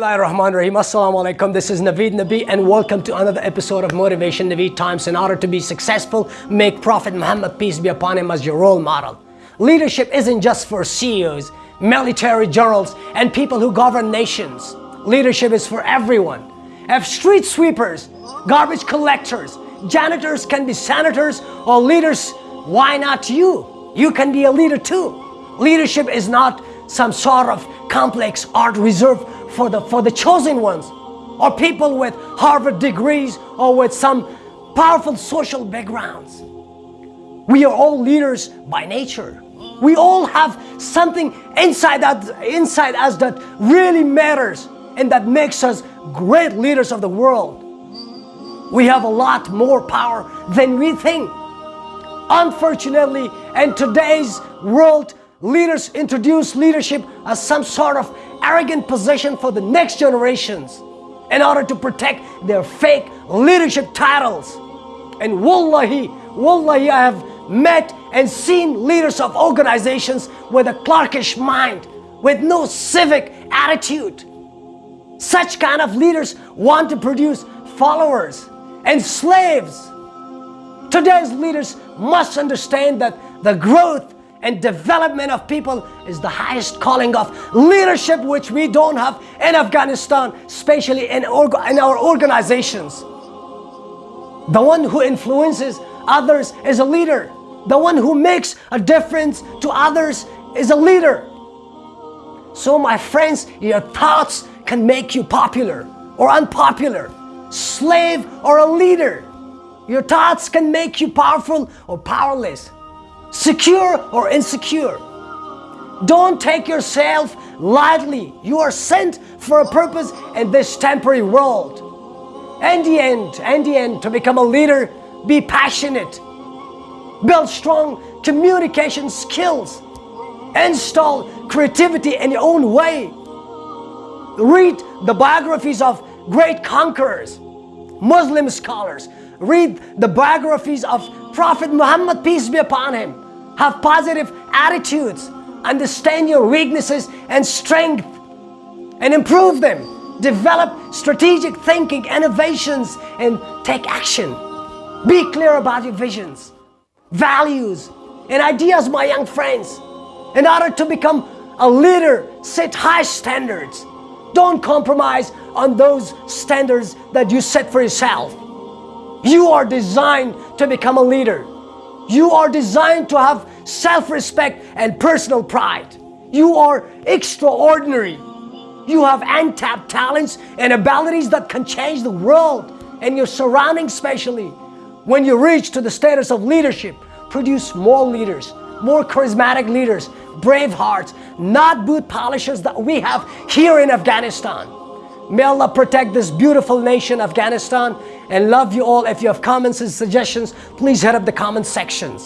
Rahim. Assalamu alaikum. This is Naveed Nabi and welcome to another episode of Motivation Naveed Times. In order to be successful, make Prophet Muhammad, peace be upon him, as your role model. Leadership isn't just for CEOs, military generals, and people who govern nations. Leadership is for everyone. If street sweepers, garbage collectors, janitors can be senators or leaders, why not you? You can be a leader too. Leadership is not some sort of complex art reserved for the, for the chosen ones or people with Harvard degrees or with some powerful social backgrounds. We are all leaders by nature. We all have something inside, that, inside us that really matters and that makes us great leaders of the world. We have a lot more power than we think. Unfortunately, in today's world, leaders introduce leadership as some sort of arrogant position for the next generations in order to protect their fake leadership titles. And wallahi, wallahi, I have met and seen leaders of organizations with a clerkish mind, with no civic attitude. Such kind of leaders want to produce followers and slaves. Today's leaders must understand that the growth and development of people is the highest calling of leadership which we don't have in Afghanistan, especially in, in our organizations. The one who influences others is a leader. The one who makes a difference to others is a leader. So my friends, your thoughts can make you popular or unpopular, slave or a leader. Your thoughts can make you powerful or powerless secure or insecure. Don't take yourself lightly. You are sent for a purpose in this temporary world. In the end, in the end, to become a leader, be passionate. Build strong communication skills. Install creativity in your own way. Read the biographies of great conquerors, Muslim scholars. Read the biographies of Prophet Muhammad, peace be upon him. Have positive attitudes. Understand your weaknesses and strength and improve them. Develop strategic thinking, innovations, and take action. Be clear about your visions, values, and ideas, my young friends. In order to become a leader, set high standards. Don't compromise on those standards that you set for yourself. You are designed to become a leader. You are designed to have self-respect and personal pride. You are extraordinary. You have untapped talents and abilities that can change the world and your surroundings especially. When you reach to the status of leadership, produce more leaders, more charismatic leaders, brave hearts, not boot polishers that we have here in Afghanistan. May Allah protect this beautiful nation, Afghanistan, and love you all. If you have comments and suggestions, please hit up the comment sections.